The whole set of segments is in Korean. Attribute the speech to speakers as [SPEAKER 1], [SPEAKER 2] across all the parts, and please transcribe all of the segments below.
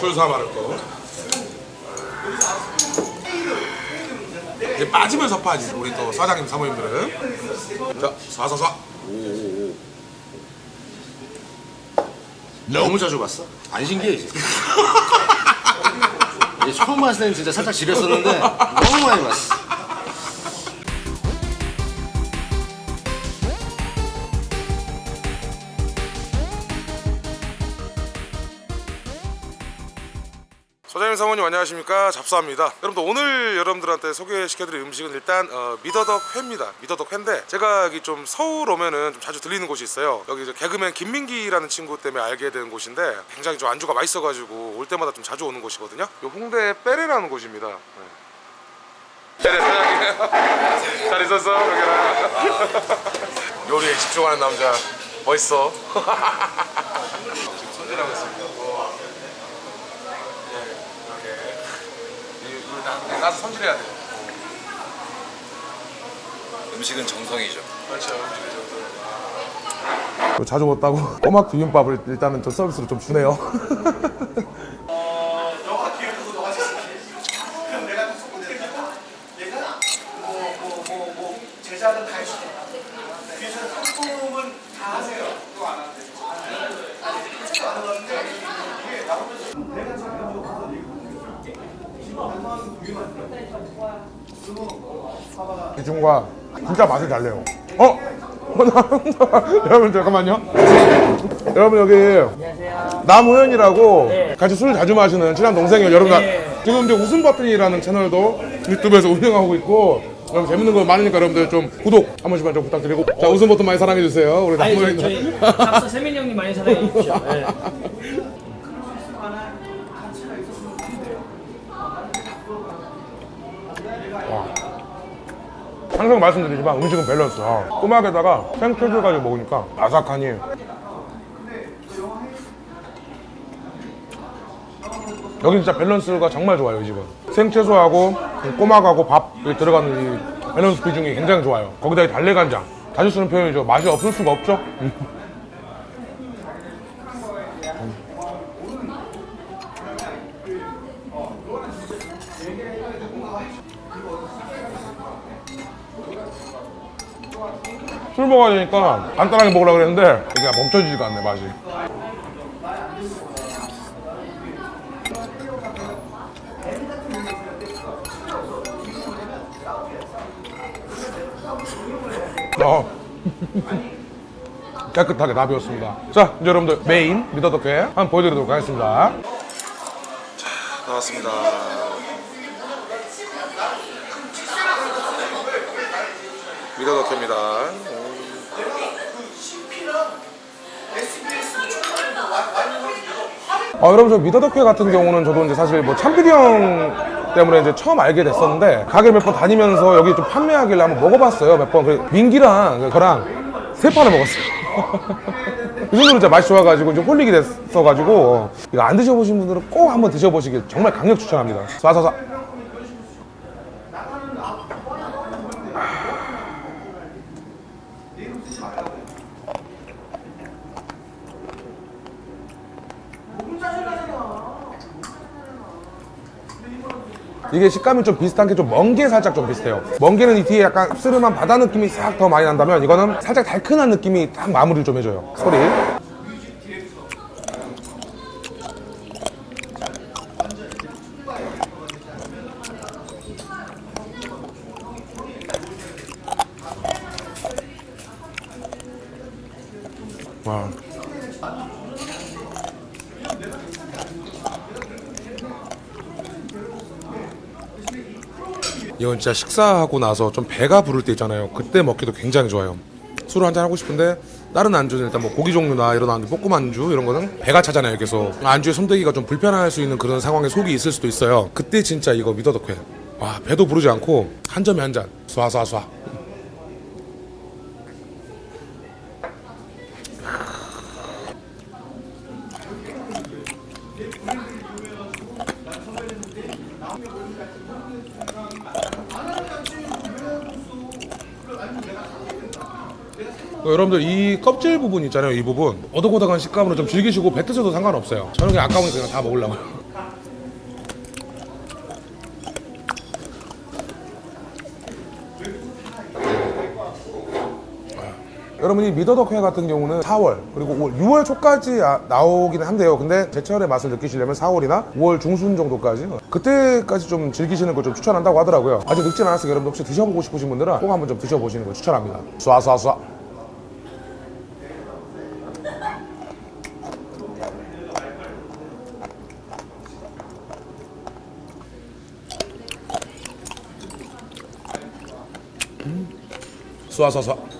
[SPEAKER 1] 술사 마를 거. 이제 빠지면서 파지 우리 또 사장님 사모님들은. 자, 사사사.
[SPEAKER 2] 너무 자주 봤어? 안 신기해 이제. 이제 처음 봤을 때는 진짜 살짝 지렸었는데 너무 많이 봤어.
[SPEAKER 1] 소장님 사모님 안녕하십니까? 잡사입니다. 여러분들 오늘 여러분들한테 소개시켜드릴 음식은 일단 어, 미더덕 회입니다. 미더덕 회인데 제가 여기 좀 서울 오면은 좀 자주 들리는 곳이 있어요. 여기 개그맨 김민기라는 친구 때문에 알게 된 곳인데 굉장히 좀 안주가 맛있어가지고 올 때마다 좀 자주 오는 곳이거든요. 요 홍대 빼레라는 곳입니다. 네. 빼레 사장님 잘 있었어? 여기라 요리에 집중하는 남자 멋있어. 지금 손질하고 있습니다 나 가서 손질해야 돼.
[SPEAKER 2] 음식은 정성이죠.
[SPEAKER 1] 그렇죠. 자주 먹다고 꼬막 비빔밥을 일단은 저 서비스로 좀 주네요.
[SPEAKER 3] 제자는 다 해주세요. 뒤에서 상품은 다 하세요. 그거 안 하는데.
[SPEAKER 1] 이중과 진짜 맛이 달래요. 어? 여러분 잠깐만요. 여러분 여기 남호연이라고 같이 술 자주 마시는 친한 동생이에요. 여러분 지금 이제 웃음 버튼이라는 채널도 유튜브에서 운영하고 있고 여러분 재밌는 거 많으니까 여러분들 좀 구독 한 번씩만 좀 부탁드리고 자 웃음 버튼 많이 사랑해 주세요. 우리
[SPEAKER 4] 아니
[SPEAKER 1] 남호연
[SPEAKER 4] 저희, 저희 박사 세민 형님 많이 사랑해 주십시오. 네.
[SPEAKER 1] 항상 말씀드리지만 음식은 밸런스야. 꼬막에다가 생채소 가지고 먹으니까 아삭하니. 여기 진짜 밸런스가 정말 좋아요, 이 집은. 생채소하고 이 꼬막하고 밥이 들어가는 이 밸런스 비중이 굉장히 좋아요. 거기다 이 달래간장. 자주 쓰는 표현이죠. 맛이 없을 수가 없죠. 술 먹어야 되니까 간단하게 먹으려고 그랬는데 이게 멈춰지지가 않네, 맛이. 어. 깨끗하게 다 비웠습니다. 자, 이제 여러분들 메인 미더덕회 한번 보여드리도록 하겠습니다. 자, 나왔습니다. 미더덕회입니다. 어, 여러분 저 미더덕회 같은 경우는 저도 이제 사실 뭐 참피디 형 때문에 이제 처음 알게 됐었는데 가게 몇 번 다니면서 여기 좀 판매하길래 한번 먹어봤어요 몇 번. 그 민기랑 저랑 세 판을 먹었어요. 그 정도로 진짜 맛이 좋아가지고 좀 홀리게 됐어가지고 이거 안 드셔보신 분들은 꼭 한번 드셔보시길 정말 강력 추천합니다. 쏴쏴쏴. 이게 식감이 좀 비슷한 게 좀 멍게 살짝 좀 비슷해요. 멍게는 이 뒤에 약간 씁쓸한 바다 느낌이 싹 더 많이 난다면 이거는 살짝 달큰한 느낌이 딱 마무리를 좀 해줘요. 소리. 와. 이건 진짜 식사하고 나서 좀 배가 부를 때 있잖아요. 그때 먹기도 굉장히 좋아요. 술을 한잔 하고 싶은데 다른 안주는 일단 뭐 고기 종류나 이런 안주, 볶음 안주 이런 거는 배가 차잖아요. 계속 안주에 손대기가 좀 불편할 수 있는 그런 상황에 속이 있을 수도 있어요. 그때 진짜 이거 미더덕회. 와 배도 부르지 않고 한 점에 한 잔. 쏴쏴쏴. 여러분들 이 껍질 부분 있잖아요 이 부분 오독오독한 식감으로 좀 즐기시고 뱉으셔도 상관없어요 저는 그냥 아까우니까 그냥 다 먹으려고요 여러분이 미더덕회 같은 경우는 4월 그리고 5월, 6월 초까지 아- 나오기는 한데요. 근데 제철의 맛을 느끼시려면 4월이나 5월 중순 정도까지 그때까지 좀 즐기시는 걸 좀 추천한다고 하더라고요. 아직 늙진 않았으니까 여러분 혹시 드셔보고 싶으신 분들은 꼭 한번 좀 드셔보시는 걸 추천합니다. 쏴쏴쏴. 쏴쏴쏴.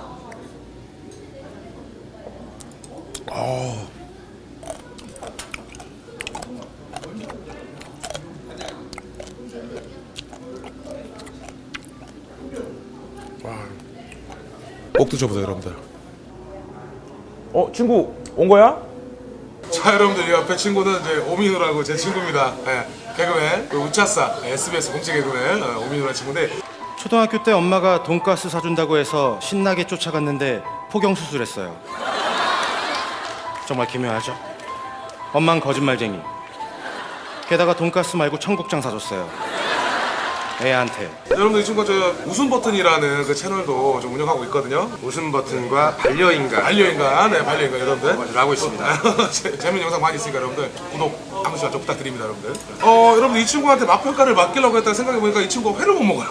[SPEAKER 1] 꼭 드셔보세요 여러분들 어 친구 온 거야? 자 여러분들 이 옆에 친구는 이제 오민우라고 제 친구입니다 예, 개그맨 그 우차싸 SBS 공채 개그맨 어, 오민우라는 친구인데
[SPEAKER 5] 초등학교 때 엄마가 돈가스 사준다고 해서 신나게 쫓아갔는데 포경 수술했어요. 정말 기묘하죠? 엄만 거짓말쟁이. 게다가 돈가스 말고 청국장 사줬어요. 애한테.
[SPEAKER 1] 여러분들 이 친구가 저 웃음 버튼이라는 그 채널도 좀 운영하고 있거든요
[SPEAKER 2] 웃음 버튼과 반려인간
[SPEAKER 1] 반려인간 네 반려인간 여러분들
[SPEAKER 2] 하고 있습니다.
[SPEAKER 1] 재- 재밌는 영상 많이 있으니까 여러분들 구독 한 번씩 좀 부탁드립니다 여러분들 어 여러분 이 친구한테 맛평가를 맡기려고 했다가 생각해보니까 이 친구가 회를 못 먹어요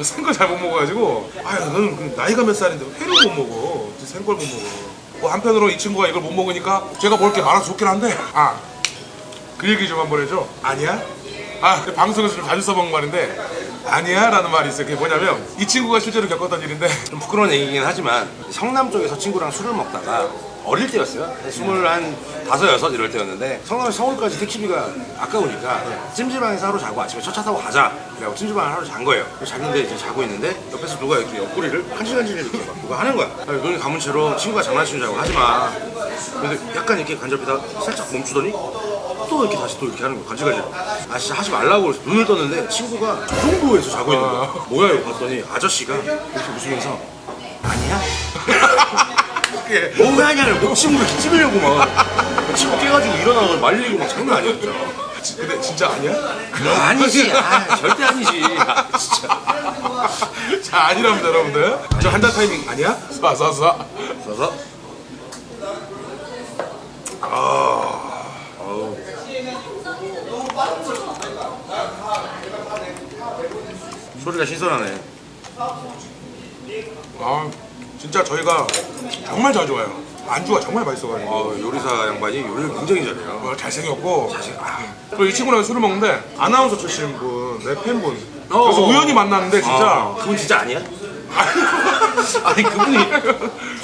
[SPEAKER 1] 생걸 잘 못 먹어가지고 아유 그 나이가 몇 살인데 회를 못 먹어. 생걸 못 먹어. 뭐 한편으로 이 친구가 이걸 못 먹으니까 제가 먹을 게 많아서 좋긴 한데 아 그 얘기 좀 한번 해줘. 아니야? 아 방송에서 좀 자주 써먹는 말인데 아니야 라는 말이 있어요. 그게 뭐냐면 이 친구가 실제로 겪었던 일인데.
[SPEAKER 2] 좀 부끄러운 얘기긴 하지만 성남 쪽에서 친구랑 술을 먹다가 어릴 때였어요. 스물 한 다섯 여섯 이럴 때였는데 성남에서 서울까지 택시비가 아까우니까 찜질방에서 하루 자고 아침에 첫 차 타고 가자. 그래갖고 찜질방에 하루 잔 거예요. 그래서 잤는데 이제 자고 있는데 옆에서 누가 이렇게 옆구리를 간질간질 이렇게 막 누가 하는 거야. 눈이 감은 채로 친구가 장난치는 줄 알고 하지 마. 근데 약간 이렇게 간접히다 살짝 멈추더니 또 이렇게 다시 또 이렇게 하는 거야. 간질간질. 아 진짜 하지 말라고 그래서 눈을 떴는데 친구가 그 정도에서 자고 있는 거야. 뭐야 이거 봤더니 아저씨가 이렇게 웃으면서 아니야? 뭐왜 하냐를 목침으로 찌르려고 막. 친구 깨가지고 일어나서 말리고 막 장난 아니었죠
[SPEAKER 1] 지- 근데 진짜 아니야?
[SPEAKER 2] 아니지. 아, 절대 아니지. 아, 진짜.
[SPEAKER 1] 자 아니랍니다 여러분들. 저 한달 타이밍 아니야? 쏴쏴쏴
[SPEAKER 2] 그래서 소리가 신선하네.
[SPEAKER 1] 아 진짜 저희가 정말 자주 와요. 안주가 정말 맛있어가지고.
[SPEAKER 2] 어, 요리사 양반이 요리를 굉장히 잘해요.
[SPEAKER 1] 어, 잘생겼고. 아, 그리고 이 친구랑 술을 먹는데 아나운서 출신 분 내 팬분. 그래서
[SPEAKER 2] 어.
[SPEAKER 1] 우연히 만났는데 진짜
[SPEAKER 2] 아, 그분 진짜 아니야? 아니 그분이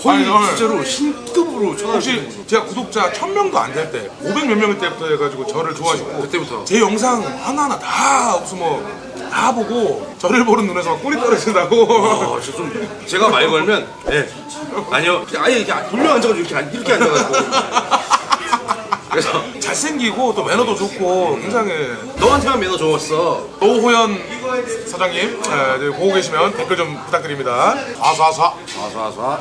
[SPEAKER 2] 거의
[SPEAKER 1] 아니,
[SPEAKER 2] 진짜로 신급으로 쳐다보시는
[SPEAKER 1] 혹시 제가 구독자 1000명도 안 될 때 500 몇 명일 때부터 해가지고 저를 좋아하시고
[SPEAKER 2] 그때부터.
[SPEAKER 1] 제 영상 하나하나 다 무슨 뭐다 보고 저를 보는 눈에서 막 꿀이 떨어진다고
[SPEAKER 2] 어, 저 좀, 제가 말 걸면, 예. 아니요. 아예 이렇게 돌려 앉아가지고 이렇게, 앉- 이렇게 앉아가지고. 그래서,
[SPEAKER 1] 잘생기고 또 매너도 좋고 굉장히
[SPEAKER 2] 너한테만 매너 좋았어.
[SPEAKER 1] 노호연 사장님 예, 이제 보고 계시면 댓글 좀 부탁드립니다 아사사
[SPEAKER 2] 와서와서.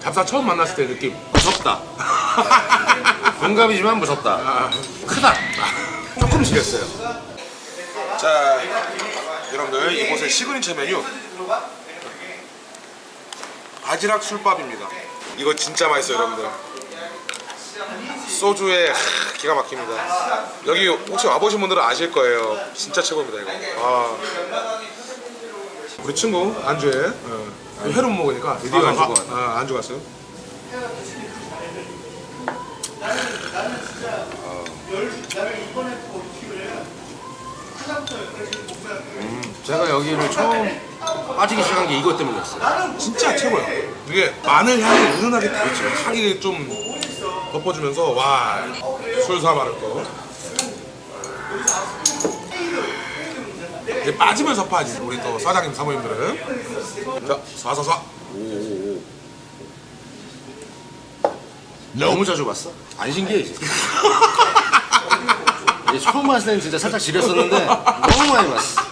[SPEAKER 1] 잡사 처음 만났을 때 느낌
[SPEAKER 2] 무섭다. 동갑이지만 무섭다. 크다. 조금 지렸어요.
[SPEAKER 1] 자 여러분들 이곳의 시그니처 메뉴 바지락 술밥입니다. 이거 진짜 맛있어요 여러분들. 소주에 하, 기가 막힙니다. 여기 혹시 와보신 분들은 아실 거예요. 진짜 최고입니다 이거. 아. 우리 친구 안주에 어, 회로 못 먹으니까 드디어
[SPEAKER 2] 아, 안주가
[SPEAKER 1] 아, 아, 안주 갔어요?
[SPEAKER 2] 제가 여기를 처음 빠지기 시작한 게 이것 때문이었어요.
[SPEAKER 1] 진짜 최고야. 이게 마늘 향이 은은하게 향이 좀 덮어주면서 와 술사 마를 거. 이제 빠지면서 파지 우리 또 사장님 사모님들은 자 사사사
[SPEAKER 2] 너무 자주 봤어? 안 신기해. 이제 처음 봤을 때는 진짜 살짝 지렸었는데, 너무 많이 봤어.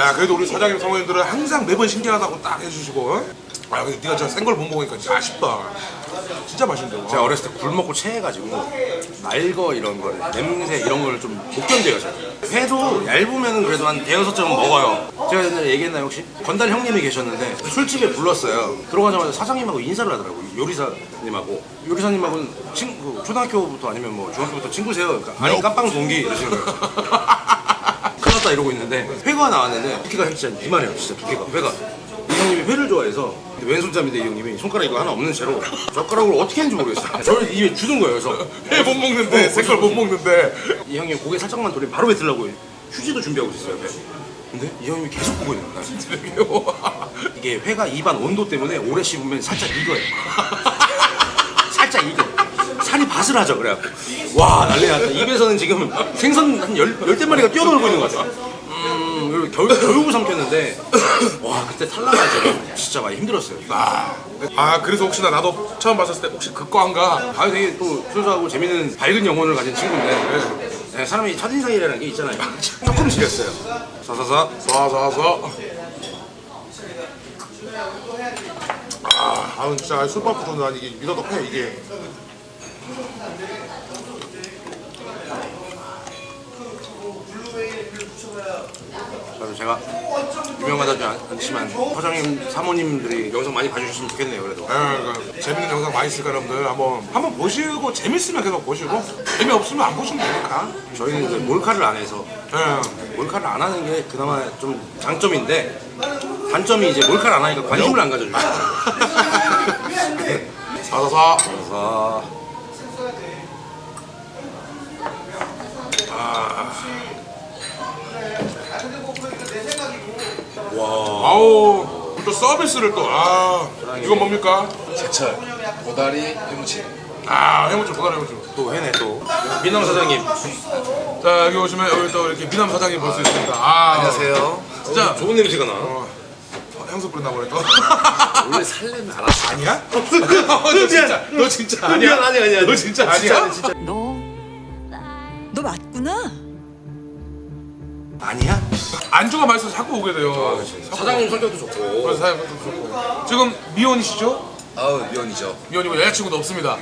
[SPEAKER 1] 야 그래도 우리 사장님 사모님들은 항상 매번 신기하다고 딱 해주시고. 어? 아 근데 네가 진짜 생걸 못 먹으니까 진짜 아쉽다. 진짜 맛있는데
[SPEAKER 2] 제가
[SPEAKER 1] 와.
[SPEAKER 2] 어렸을 때 굴 먹고 체해가지고 날거 이런 거를 냄새 이런 거를 좀못 견뎌요 제가 회도 얇으면은 그래도 한 대여섯 점은 먹어요. 제가 옛날에 얘기했나요 혹시? 건달 형님이 계셨는데 술집에 불렀어요. 들어가자마자 사장님하고 인사를 하더라고요 요리사님하고. 요리사님하고는 친, 그 초등학교부터 아니면 뭐 중학교부터 친구세요. 그러니까 아니 깜빵 동기 이러시는 거예요 큰일 났다 이러고 있는데 회가 나왔는데 두께가 진짜 이만해요 진짜 두께가. 회가. 이 형님이 회를 좋아해서 근데 왼손잡이인데 이 형님이 손가락 이거 하나 없는 채로 젓가락으로 어떻게 했는지 모르겠어요. 저를 입에 주는 거예요 그래서.
[SPEAKER 1] 회 못 먹는데 생걸 못 먹는데.
[SPEAKER 2] 이 형님 고개 살짝만 돌리면 바로 뱉으려고 휴지도 준비하고 있었어요 옆에 근데 이 형님이 계속 보고 있는 거야. 이게 회가 입안 온도 때문에 오래 씹으면 살짝 익어요. 살짝 익어 살이 바스라져 그래갖고. 와 난리 났다. 입에서는 지금 생선 한 열, 열대 마리가 뛰어놀고 있는 것 같아. 음 그리고 겨우, 겨우 삼켰는데 와 그때 탈락하죠 진짜 많이 힘들었어요.
[SPEAKER 1] 아, 아 그래서 혹시나 나도 처음 봤을 때 혹시 그과인가?
[SPEAKER 2] 아 되게 또 순수하고 재밌는 밝은 영혼을 가진 친구인데. 네, 사람이 첫인상이라는 게 있잖아요. 조금 지렸어요. 사사사.
[SPEAKER 1] 쏴쏴쏴 아, 아 진짜 술밥부터 난 이게 미더덕 회 이게
[SPEAKER 2] 그래서 제가 유명하다지 않지만 사장님 사모님들이 영상 많이 봐주셨으면 좋겠네요 그래도.
[SPEAKER 1] 예, 그 재밌는 영상 많이 있으니까 여러분들 한번 한번 보시고 재밌으면 계속 보시고 재미없으면 안 보시면 되니까.
[SPEAKER 2] 저희는 이제 몰카를 안 해서
[SPEAKER 1] 예.
[SPEAKER 2] 몰카를 안 하는 게 그나마 좀 장점인데 단점이 이제 몰카를 안 하니까 관심을 안 가져줘요.
[SPEAKER 1] 사사사.
[SPEAKER 2] 그래 서
[SPEAKER 1] 아우 또 서비스를 또아 이건 뭡니까?
[SPEAKER 6] 제철 보다리 해무침.
[SPEAKER 1] 아 해무찜 보다리 해무찜
[SPEAKER 2] 또 회네 또. 민남 사장님.
[SPEAKER 1] 자 여기 오시면 여기 또 이렇게 미남 사장님 볼 수 있습니다. 아.
[SPEAKER 6] 안녕하세요.
[SPEAKER 1] 진짜
[SPEAKER 2] 좋은 냄새가 나.
[SPEAKER 1] 어, 향수 뿌렸나 보네 또.
[SPEAKER 6] 원래 살려면 알았어
[SPEAKER 1] 아니야? 너 진짜 너 진짜 아니야?
[SPEAKER 2] 아니 아니 아니
[SPEAKER 1] 너 진짜 아니야?
[SPEAKER 7] 너, 너 맞구나.
[SPEAKER 2] 아니야?
[SPEAKER 1] 안주가 맛있어서 자꾸 오게 돼요.
[SPEAKER 2] 사장님 성격도 좋고.
[SPEAKER 1] 그래서 사장님도 좋고. 지금 미혼이시죠?
[SPEAKER 6] 아우 미연이죠.
[SPEAKER 1] 미혼이고 여자친구도 없습니다.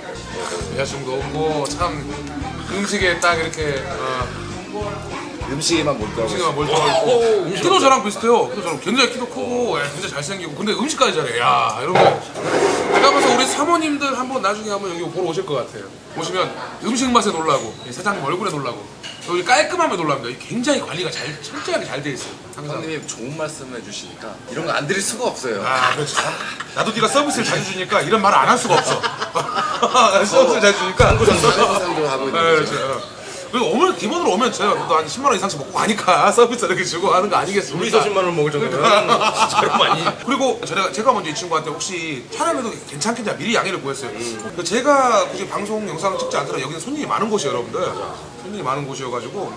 [SPEAKER 1] 여자친구도 없고 참 음식에 딱 이렇게 어,
[SPEAKER 6] 음식에만 몰두하고
[SPEAKER 1] 음식에만 몰두하고 있고. 키도 저랑 비슷해요. 키도 저랑. 굉장히 키도 크고 예, 굉장히 잘생기고. 근데 음식까지 잘해. 야 이런 거 내가 봐서 우리 사모님들 한번 나중에 한번 여기 보러 오실 것 같아요 보시면 음식 맛에 놀라고 이 사장님 얼굴에 놀라고 여기 깔끔함에 놀랍니다 굉장히 관리가 잘 철저하게 잘 돼 있어요
[SPEAKER 6] 형님이 좋은 말씀 해주시니까 이런 거 안 드릴 수가 없어요
[SPEAKER 1] 아, 그렇지. 나도 네가 서비스를 자주 주니까 이런 말을 안 할 수가 없어. 서비스를 자주 주니까.
[SPEAKER 6] 상도 하고
[SPEAKER 1] 네,
[SPEAKER 6] 있는. 거죠
[SPEAKER 1] 어. 그리고 오늘 기본으로 오면 제가 그래도 한 10만 원 이상씩 먹고 가니까 서비스 이렇게 주고 하는 거 아니겠습니까?
[SPEAKER 2] 우리서 10만 원 먹을 정도면 진짜로 많이
[SPEAKER 1] 그리고 제가, 제가 먼저 이 친구한테 혹시 촬영해도 괜찮겠냐 미리 양해를 구했어요. 그 제가 굳이 방송 영상 찍지 않더라도 여기는 손님이 많은 곳이에요, 여러분들. 손님이 많은 곳이어가지고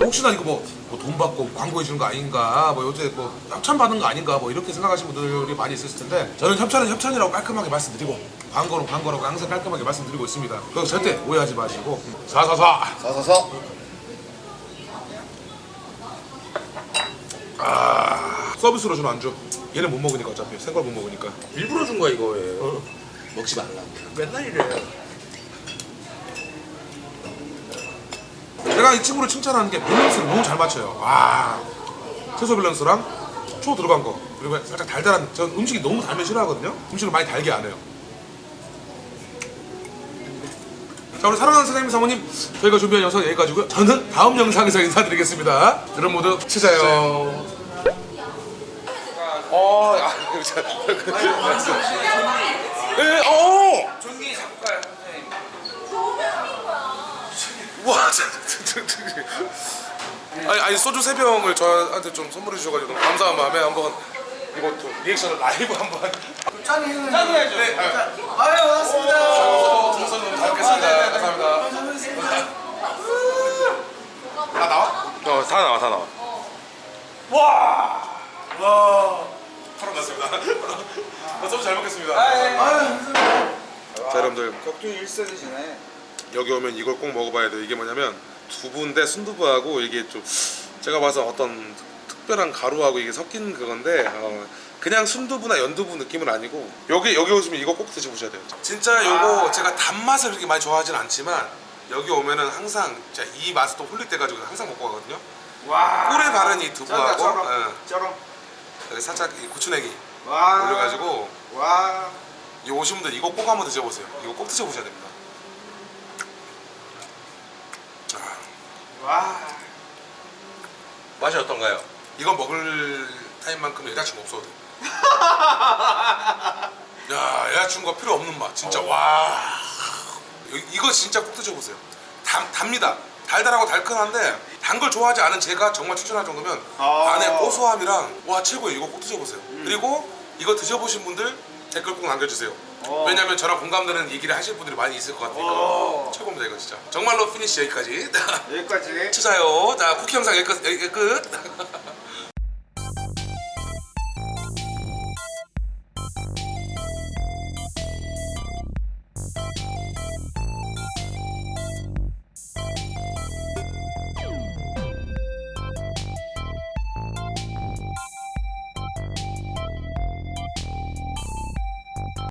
[SPEAKER 1] 혹시나 이거 뭐 돈 받고 광고해 주는 거 아닌가, 뭐 요새 뭐 협찬 받는 거 아닌가, 뭐 이렇게 생각하시는 분들이 많이 있을 텐데 저는 협찬은 협찬이라고 깔끔하게 말씀드리고 광고는 광고라고 항상 깔끔하게 말씀드리고 있습니다. 그래서 절대 오해하지 마시고 사사사.
[SPEAKER 6] 서서서
[SPEAKER 1] 서비스로 주는 안주. 얘는 못 먹으니까 어차피. 생걸 못 먹으니까.
[SPEAKER 2] 일부러 준 거야 이거에.
[SPEAKER 6] 먹지 말라
[SPEAKER 2] 맨날 이래
[SPEAKER 1] 제가 이 친구를 칭찬하는 게 밸런스를 너무 잘 맞춰요. 와, 채소 밸런스랑 초 들어간 거 그리고 살짝 달달한. 전 음식이 너무 달면 싫어하거든요. 음식을 많이 달게 안 해요. 자 우리 사랑하는 사장님 사모님 저희가 준비한 영상 여기까지고요. 저는 다음 영상에서 인사드리겠습니다. 여러분 모두 치자요. 어, 아, 자, 예, 어.
[SPEAKER 3] 종이 잡고 가요 선생님
[SPEAKER 1] 와, 저, 저, 저, 저. 아니, 아니 소주 세 병을 저한테 좀 선물해 주셔가지고 너무 감사한 마음에 한번 이것도 리액션을 라이브 한번
[SPEAKER 3] 짠 해야죠
[SPEAKER 1] 네, 아유.
[SPEAKER 3] 아유 반갑습니다
[SPEAKER 1] 정선 너무 잘 먹겠습니다. 감사합니다. 다 나와?
[SPEAKER 2] 어다 나와 다 나와
[SPEAKER 1] 와, 와, 바로 났습니다. 소주 잘 먹겠습니다. 자, 여러분들
[SPEAKER 3] 격투 1세대시네
[SPEAKER 1] 여기 오면 이걸 꼭 먹어봐야 돼요. 이게 뭐냐면 두부인데 순두부하고 이게 좀 제가 봐서 어떤 특별한 가루하고 이게 섞인 그건데 어, 그냥 순두부나 연두부 느낌은 아니고 여기 여기 오시면 이거 꼭 드셔보셔야 돼요. 진짜 요거 제가 단맛을 그렇게 많이 좋아하진 않지만 여기 오면은 항상 진짜 이또 홀릴 때 가지고 항상 먹고 가거든요.
[SPEAKER 3] 와.
[SPEAKER 1] 꿀에 바른 이 두부하고. 예,
[SPEAKER 3] 쩔어.
[SPEAKER 1] 여기 살짝 이 고추냉이
[SPEAKER 3] 와.
[SPEAKER 1] 올려가지고
[SPEAKER 3] 와.
[SPEAKER 1] 이 오신 분들 이거 꼭 한번 드셔보세요. 이거 꼭 드셔보셔야 됩니다.
[SPEAKER 3] 와.
[SPEAKER 2] 맛이 어떤가요?
[SPEAKER 1] 이거 먹을 타임만큼 여자친구 없어도 돼. 야, 여자친구가 필요 없는 맛. 진짜 와. 이- 이거 진짜 꼭 드셔보세요. 단, 답니다. 달달하고 달큰한데 단 걸 좋아하지 않은 제가 정말 추천할 정도면
[SPEAKER 3] 아.
[SPEAKER 1] 안에 고소함이랑 와 최고예요. 이거 꼭 드셔보세요. 그리고 이거 드셔보신 분들 댓글 꼭 남겨주세요. 왜냐면 저랑 공감되는 얘기를 하실 분들이 많이 있을 것 같으니까
[SPEAKER 3] 어.
[SPEAKER 1] 최고입니다 이거 진짜. 정말로 finish 여기까지.
[SPEAKER 3] 여기까지.
[SPEAKER 1] 치자요. 자 쿠키 영상 여기까지 여기 끝.